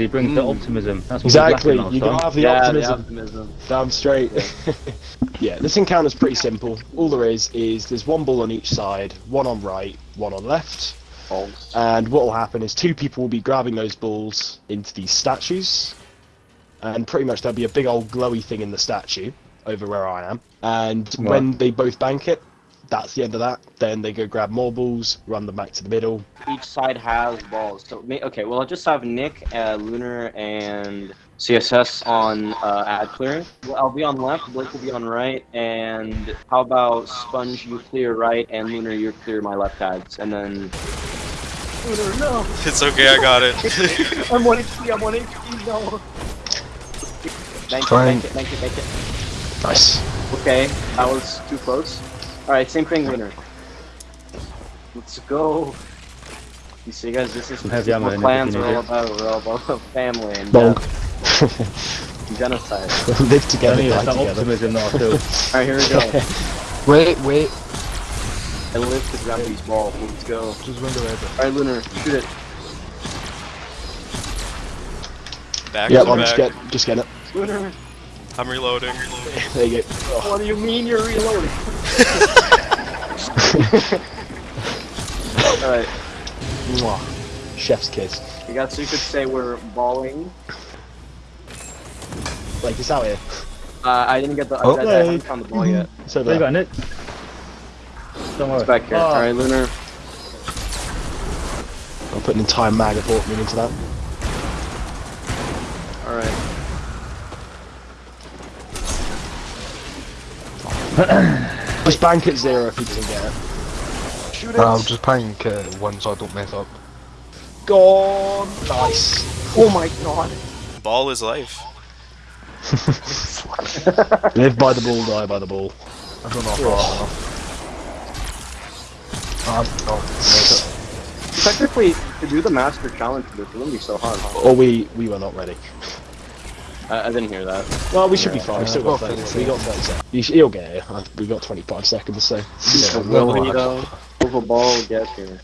he brings the mm. optimism. That's what Exactly, we you gotta have the yeah, optimism. the optimism. Damn straight. yeah, this encounter's pretty simple. All there is is there's one ball on each side, one on right, one on left. Balls. And what will happen is two people will be grabbing those balls into these statues, and pretty much there'll be a big old glowy thing in the statue over where I am. And when they both bank it, that's the end of that. Then they go grab more balls, run them back to the middle. Each side has balls. So okay, well I'll just have Nick, uh, Lunar, and CSS on uh, ad clearing. Well, I'll be on left. Blake will be on right. And how about Sponge? You clear right, and Lunar, you clear my left ads, and then. Lunar, no! It's okay, I got it. I'm one HP. I'm one HP. No. Thank you. Trying. Thank you. Thank you. Thank you. Nice. Okay, that was too close. Alright, same thing, winner. Let's go. You see, guys, this is, Some this is what clans are all about. We're all about family and Bonk. death uh, and genocide. Live together, Only die it's that together. optimism that I feel. Alright, here we go. Wait, wait. I live to grab these balls. Let's go. Just window over. Alright, Lunar, shoot it. Back Yeah, to I'm just back. get just get it. Lunar, I'm reloading. There you go. what do you mean you're reloading? Alright, Mwah. Chef's kiss. you guys, so you could say we're balling. Like it's out here. Uh, I didn't get the. I, Oh, I, I haven't found the ball yet. It's over There you there. go, Nick. Don't worry. It's back here. Oh, Alright, Lunar. I'll put an entire mag of Hawkmoon into that. Alright. Just bank at zero if he doesn't get it. Shoot it. I'm just playing uh, one so I don't mess up. Gone. Nice. Oh my god. Ball is life. Live by the ball, die by the ball. I don't know if I have enough. Um, oh, Technically, to do the master challenge it wouldn't be so hard. Huh? Or we we were not ready. I, I didn't hear that. Well, we should be fine. We Uh, still got well, 30. We got 30 seconds. You sh- He'll get it. We got 25 seconds, so. Yeah, Will well, he though? Will the ball get here?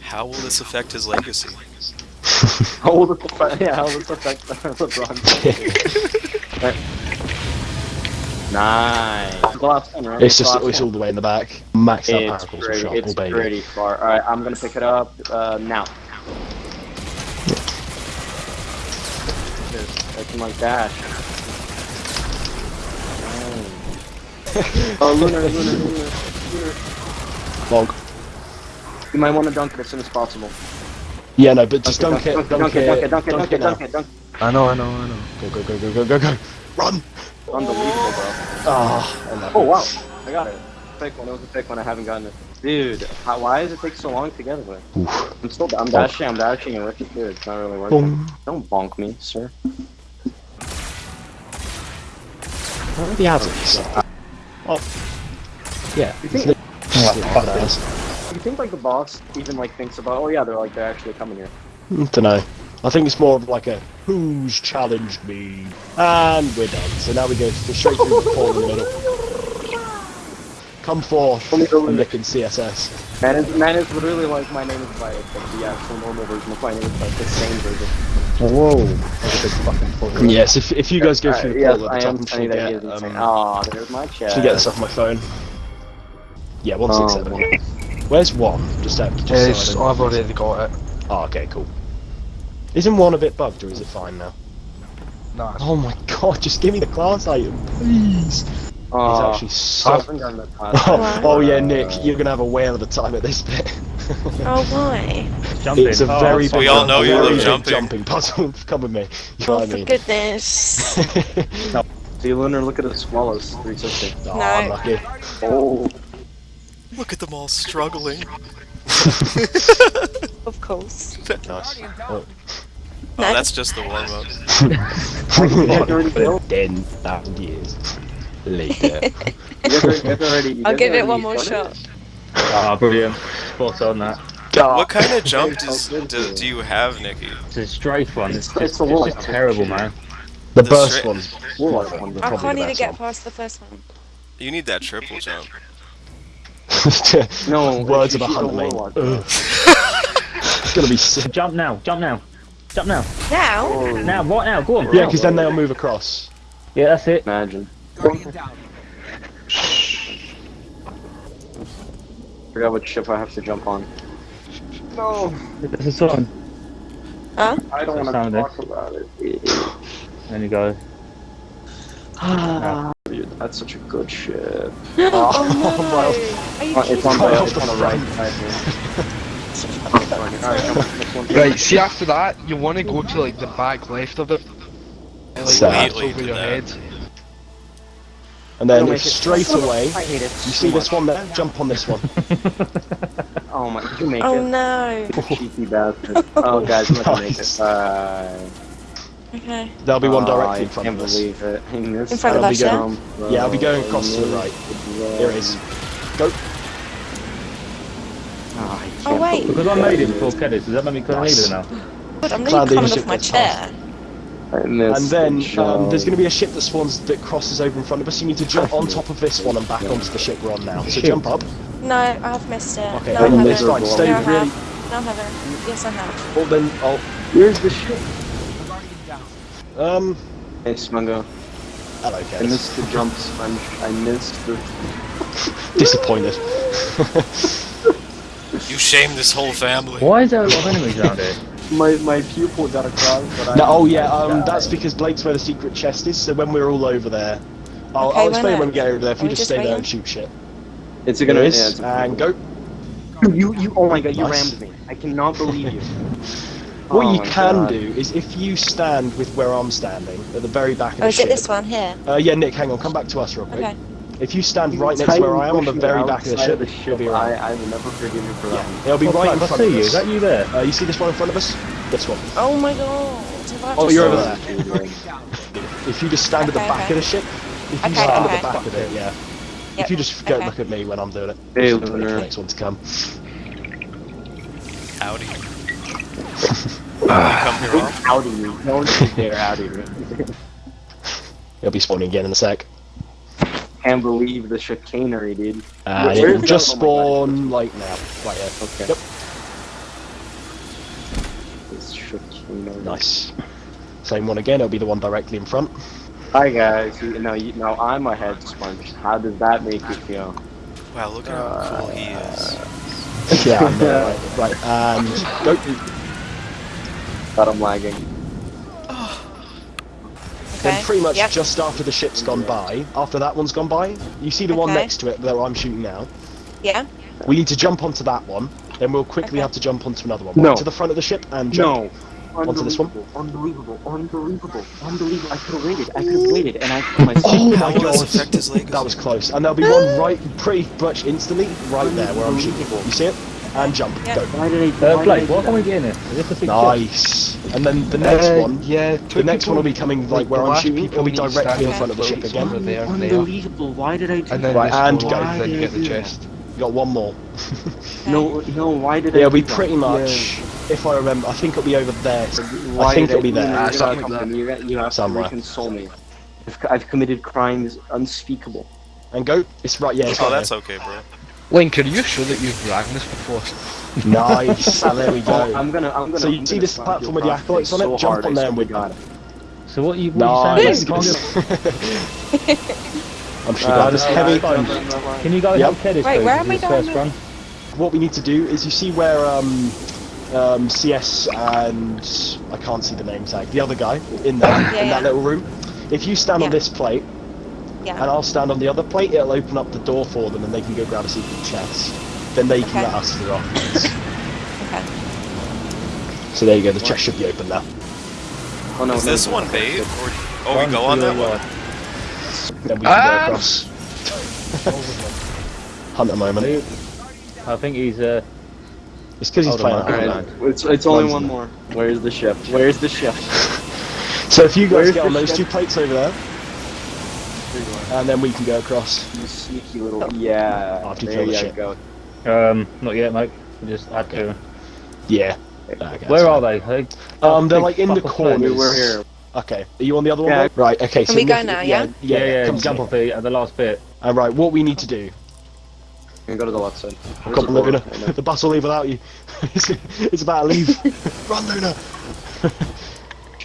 How will this affect his legacy? How will this affect? Yeah, how will this affect LeBron? Right. Nice. The right? It's just it's all the way in the back. Max out It's particles or pretty, shot, it's oh baby. pretty far. All right, I'm gonna pick it up uh, now. That's my dash. oh, Lunar, Lunar, Lunar, Lunar. Log. You might want to dunk it as soon as possible. Yeah, no, but just dunk it. dunk it, dunk it, dunk it, dunk it, dunk it, now. dunk it, dunk it. I know, I know, I know. Go, go, go, go, go, go, go. Run! Unbelievable, bro. Ah. Oh wow, I got it. Pick one. It was a pick one. I haven't gotten it. Dude, how, why does it take so long to get it? Oof. I'm still. I'm dashing. I'm dashing, and Richard, dude, it's not really working. Boom. Don't bonk me, sir. Where are the hazards? Oh. Yeah. You think- I you think like the boss even like thinks about? Oh yeah, they're like they're actually coming here. don't know. I think it's more of like a who's challenged me, and we're done. So now we go straight through the hole in the middle. Come forth, me go in. And CSS. Man is man is literally like my name is like the actual normal version of my name is like the same version. Whoa. That's a big fucking full Yes, if, if you guys go through the yes, portal I at the am top, I'm funny sure that get, is um, Aw, there's my chest. should get this off my phone. Yeah, one six Oh, seven. Where's one? Just out. Just Yes, so I I've already got it. Oh, okay, cool. Isn't one a bit bugged, or is it fine now? Nah, it's Oh my god, just give me the class item, please. Aw, He's actually I so. haven't gotten the class. Oh, oh yeah, Nick, you're gonna have a whale of a time at this bit. Oh, why? Jumping. it's a Oh, very that's big, We all know you very love jumping. jumping puzzle. Come with me. You know Oh, what I for mean? goodness. See, Lunar, look at the swallows. 360. oh, No. unlucky. Oh, Look at them all struggling. Of course. Nice. Oh, oh No. that's just the warm up. For ten thousand years later. you guys are- you guys already. you I'll give it one more shot. Ah, brilliant. Spot on that. What kind of jump does, do, do you have, Nikki? It's a strafe one. It's It's- just, it's it's a wall. just terrible, man. The The burst straight- one's I can't even get one. past the first one. You need that triple jump. No, Words of she's a a hunter, mate. warlock. Ugh. It's gonna be sick. Jump now. Jump now. Jump now. Now? Now, right now, go on. Yeah, because then they'll move across. Yeah, that's it. Imagine. Forgot what ship I have to jump on. No, This is sign. Huh? I don't want to Sound it. talk about it. Then you go. Ah. Dude, that's such a good ship. Oh, no. Are you Uh, It's on the, it's on the right side here. Alright, jump on this one. Right, see after that, you want to go to like the back left of it. And, like, over your that. head. And then Don't it- straight away, I hate it. you so see this one there? Jump on this one. Oh my, did you make Oh it? no. Cheeky bastard. Oh guys, I'm not gonna make Nice. it. Uh, Okay. There'll be one oh, directly in I front can't of us. believe it. I missed In front of us, yeah? going- Yeah, I'll be going across to the right. Here it is. Go. Oh, Oh wait. Because I made it before Kedis, does that make me couldn't Nice. leave now? God, I'm Cloud nearly coming leadership off my gets chair. I missed And then um, there's going to be a ship that spawns that crosses over in front of us. You need to jump on top of this one and back onto the ship we're on now. So Shit. jump up. No, I've missed it. Okay, no, I then haven't. it's fine. Stay no, I really. have. No, I haven't. Yes, I have. Oh, then I'll. Where's the ship? I'm already down. Um. Hey, Smungo. Hello, I missed the jump sponge. I missed the. Disappointed. You shame this whole family. Why is there a lot of enemies around here? My my pupil got across, but no, oh yeah. Um. died. That's because Blake's where the secret chest is. So when we're all over there. I'll, Okay, I'll explain when we get over there. If Are you we just just stay there waiting? and shoot shit. It's There gonna. it is. Yeah, it's and go. You you. Oh my god! You Nice. rammed me. I cannot believe you. What Oh you can God. do is if you stand with where I'm standing at the very back of Oh, the is ship. it this one here? Uh, yeah, Nick, hang on. Come back to us real quick. Okay. If you stand You right next to where I am on the very back of the outside ship, ship, you'll be right. I, I will never forgive you for that. Yeah, it'll be Oh, right in crap, I front see of you. us. Is that you there? Uh, you see this one in front of us? This one. Oh my god. Oh, you're over there. If you just stand at the back okay. of the ship, if you Okay, stand at the back of it, yeah. Yep, If you just go okay. look at me when I'm doing it, Hey, just wait for the next one to come. Howdy. Come here, Rob. Howdy me. Don't you dare howdy me. It'll be spawning again in a sec. Can't believe the chicanery, dude. And Where- it where's will the- just oh my God. spawn like now, right here. Okay. Yep. This chicanery. Nice. Same one again. It'll be the one directly in front. Hi guys. You, no, you, no, I'm a head sponge. How does that make you feel? Wow, look at how uh, cool he is. Yeah, I know, right, right. And go. That I'm lagging. Then pretty much Yep. just after the ship's gone by, after that one's gone by, you see the one next to it that I'm shooting now. Yeah. We need to jump onto that one, then we'll quickly Okay. have to jump onto another one. No. Right to the front of the ship and jump. Onto this one? Unbelievable, unbelievable, unbelievable. I could have waited. I could have waited, and I killed myself. Oh my god! affect his legacy? That was close. And there'll be one right pretty much instantly right there where I'm shooting. You see it? And jump. Yeah. Go. Why did I? Uh, Blake, did why can't we get in it? Is this a secret Nice. And then the next Uh, one, Yeah, the next one will be coming like where I'm shooting. It'll be directly in front of the ship again. Over there, there. Unbelievable. Why did I do And then Right, just and go go. then you get the Why did I do chest. You got one more. No, no. Why did I? It'll do be that? pretty much, if I remember, I think it'll be over there. Why I think it'll be there. Ah, You're something not like coming. You, have Somewhere. to console me. I've, I've committed crimes unspeakable. And go. It's right. Yeah. It's Oh, right that's there. okay, bro. Link, are you sure that you've rang this before? Nice. there we go. I'm gonna. I'm gonna. So you I'm see gonna this platform with the prostate acolytes on it? so Jump on there swear and to with God. So what you, what you Nice. saying? Can't I'm sure Uh, that is no, heavy. no, no, no, no. Can you go Yep. help Kedis, Wait, where This am I is going run. What we need to do is you see where um, um, CS and I can't see the name tag, the other guy in there Yeah, in yeah. that little room. If you stand on this plate Yeah. and I'll stand on the other plate, it'll open up the door for them and they can go grab a secret chest. Then they can Okay. let us through afterwards. Okay. so there you go. The chest should be open now. Oh no. Is no, this no. one bait? Or oh, we go on that one. Then we can Ah! go across. Hunt a moment. I think he's uh. It's because he's Hold playing. hold Outland. on. It's it's only one more. Where's the ship? Where's the ship? So if you guys Where's get on those ship? two plates over there, and then we can go across. You sneaky little. Yeah. After you there you ship. go. Um, not yet, mate. We just had to. Yeah. Okay, Where are fine. they? Um, they're like in the fuck off corners. We were here. Okay. Are you on the other one? Yeah. Right. Okay. so we go now, Yeah. yeah? Yeah. Yeah, yeah. come jump to off the, at the last bit. All right. What we need to do And go to the left side. Come on, Luna. The bus will leave without you. it's, it's about to leave. Run, Luna.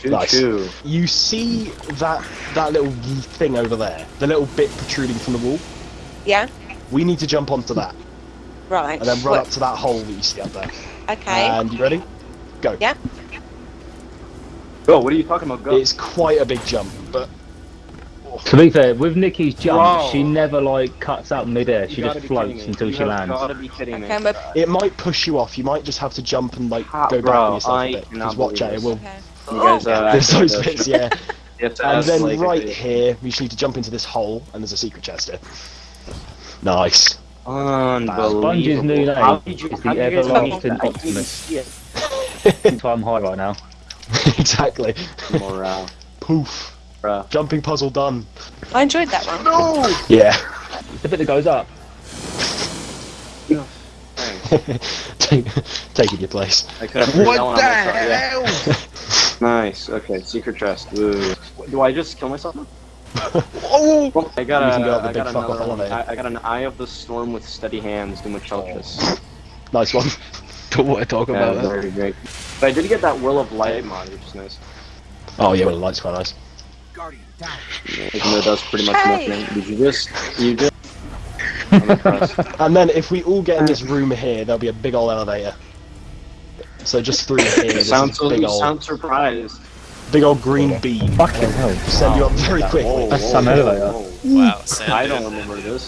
Choo Nice. choo. You see that that little thing over there, the little bit protruding from the wall. Yeah. We need to jump onto that Right. and then run What- up to that hole that you see up there. Okay. And you ready? Go. Yeah. Go. What are you talking about? Go. It's quite a big jump, but To be fair, with Nikki's jump, Bro. she never like cuts out midair. She just floats until you she lands. Gotta be kidding me. okay, it might push you off. You might just have to jump and like Ah, go back bro, on yourself I a bit. Because watch believe out, it will. okay. You guys, uh, There's actually those bits, shit. yeah. You have to And ask, then like, right if- here, we just need to jump into this hole, and there's a secret chest here. Nice. Unbelievable. Sponge's new name How did you, is the did you guys everlasting make that? I Optimus. see it. So I'm high right now. exactly. Morale, Poof. bruh. Jumping puzzle done. I enjoyed that one. Yeah. It's the bit that goes up. Take, taking your place. I could have threw that one What the hell? Nice. Okay, secret chest. Ooh. Do I just kill myself? Oh! Well, I got You a, go I got another one. I, I got an Eye of the Storm with steady hands, do Muchalchus. Oh. Nice one. Don't want to talk Yeah, about that. very great. But I did get that Whirl of Light mod, which is nice. Oh yeah, well the light's quite nice. Even though it does pretty much Hey! nothing. Did you just, you just... And then if we all get in this room here, there'll be a big old elevator. So just through here, there's sound, a big old, sound surprised. big old green beam. Fucking hell. Send you up very quickly. Whoa, That's whoa, some whoa, elevator. whoa. Wow, Sam. I don't remember this.